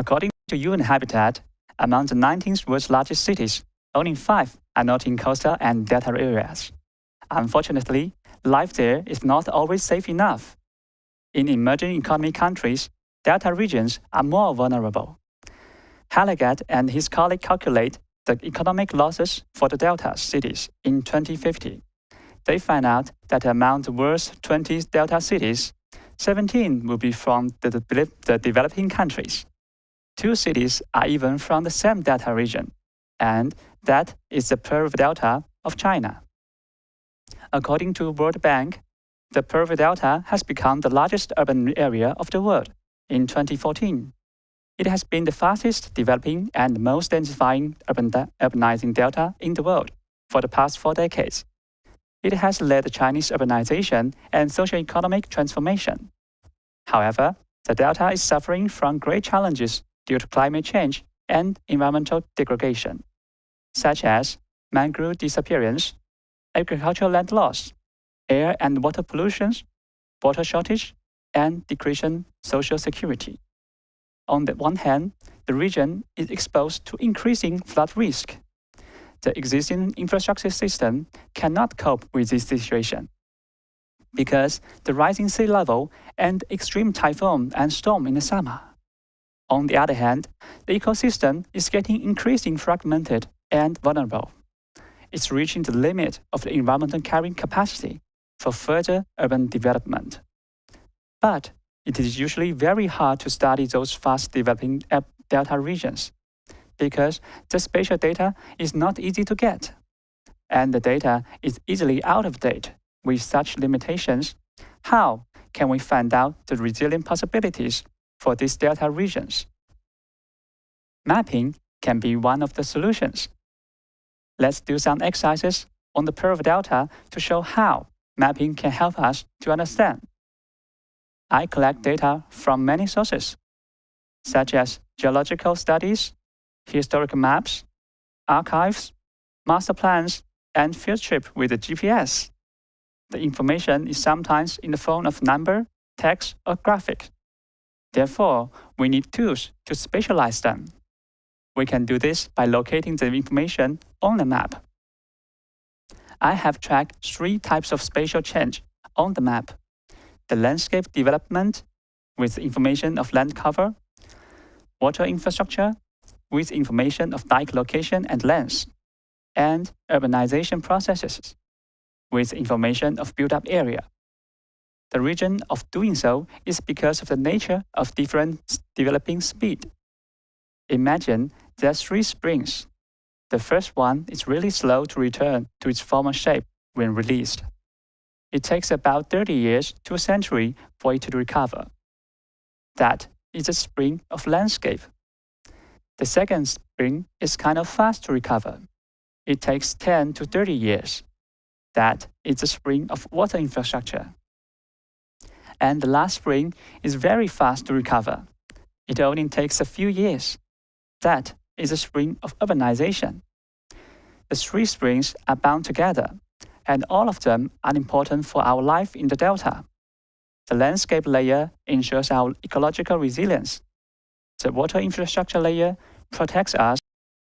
According to UN Habitat, among the 19 world's largest cities, only five are not in coastal and delta areas. Unfortunately, life there is not always safe enough. In emerging economy countries, delta regions are more vulnerable. Hallegatte and his colleague calculate the economic losses for the delta cities in 2050. They find out that among the world's 20 delta cities, 17 will be from the, the, the developing countries. Two cities are even from the same delta region, and that is the Pearl Delta of China. According to World Bank, the Pearl Delta has become the largest urban area of the world in 2014. It has been the fastest developing and most densifying urban urbanizing delta in the world for the past four decades. It has led Chinese urbanization and socio-economic transformation. However, the delta is suffering from great challenges due to climate change and environmental degradation, such as mangrove disappearance, agricultural land loss, air and water pollution, water shortage, and decreasing social security. On the one hand, the region is exposed to increasing flood risk. The existing infrastructure system cannot cope with this situation because the rising sea level and extreme typhoon and storm in the summer. On the other hand, the ecosystem is getting increasingly fragmented and vulnerable. It's reaching the limit of the environmental carrying capacity for further urban development. But it is usually very hard to study those fast developing delta regions because the spatial data is not easy to get. And the data is easily out of date with such limitations. How can we find out the resilient possibilities for these delta regions? Mapping can be one of the solutions. Let's do some exercises on the Pearl Delta to show how mapping can help us to understand. I collect data from many sources, such as geological studies, historical maps, archives, master plans, and field trip with the GPS. The information is sometimes in the form of number, text, or graphic. Therefore, we need tools to specialize them. We can do this by locating the information on the map. I have tracked three types of spatial change on the map. The landscape development with information of land cover, water infrastructure with information of dike location and length, and urbanization processes with information of built-up area. The reason of doing so is because of the nature of different developing speed. Imagine there are three springs. The first one is really slow to return to its former shape when released. It takes about 30 years to a century for it to recover. That is a spring of landscape. The second spring is kind of fast to recover. It takes 10 to 30 years. That is the spring of water infrastructure. And the last spring is very fast to recover. It only takes a few years. That is the spring of urbanization. The three springs are bound together, and all of them are important for our life in the delta. The landscape layer ensures our ecological resilience. The water infrastructure layer protects us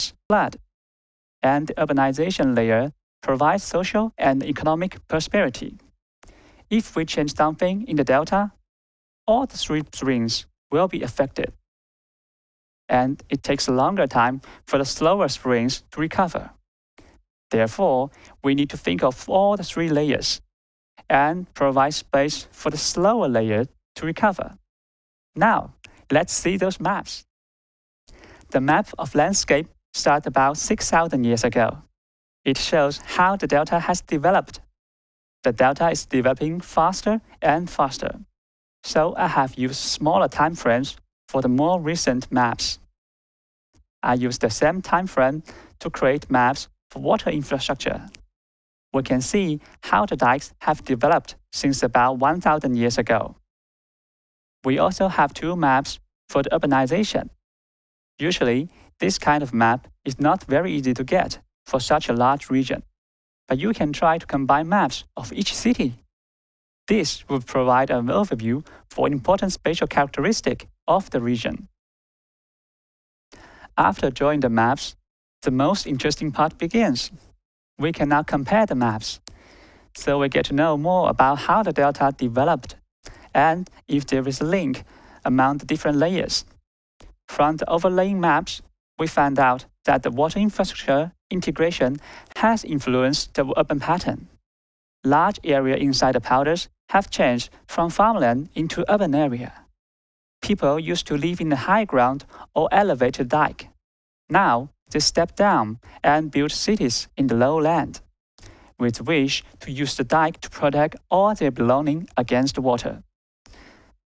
from flood, and the urbanization layer provides social and economic prosperity. If we change something in the delta, all the three springs will be affected. And it takes a longer time for the slower springs to recover. Therefore, we need to think of all the three layers and provide space for the slower layer to recover. Now, let's see those maps. The map of landscape started about 6,000 years ago. It shows how the delta has developed. The delta is developing faster and faster. So I have used smaller time frames for the more recent maps. I use the same time frame to create maps for water infrastructure. We can see how the dikes have developed since about 1,000 years ago. We also have two maps for the urbanization. Usually, this kind of map is not very easy to get for such a large region, but you can try to combine maps of each city. This will provide an overview for important spatial characteristic of the region. After drawing the maps, the most interesting part begins. We can now compare the maps. So we get to know more about how the delta developed and if there is a link among the different layers. From the overlaying maps, we found out that the water infrastructure integration has influenced the urban pattern. Large area inside the polders have changed from farmland into urban area. People used to live in the high ground or elevated dike. Now, they step down and build cities in the lowland, with wish to use the dike to protect all their belongings against water.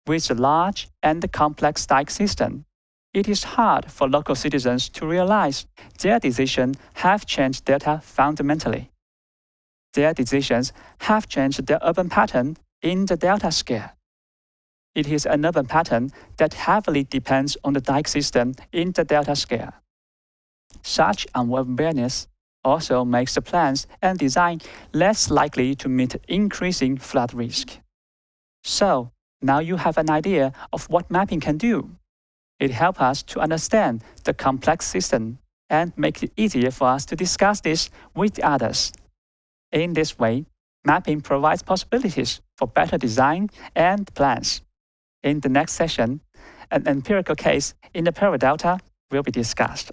With the large and complex dike system, it is hard for local citizens to realize their decisions have changed delta fundamentally. Their decisions have changed the urban pattern in the delta scale. It is an urban pattern that heavily depends on the dike system in the delta scale. Such unawareness also makes the plans and design less likely to meet increasing flood risk. So, now you have an idea of what mapping can do. It helps us to understand the complex system and make it easier for us to discuss this with others. In this way, mapping provides possibilities for better design and plans. In the next session, an empirical case in the Pearl Delta will be discussed.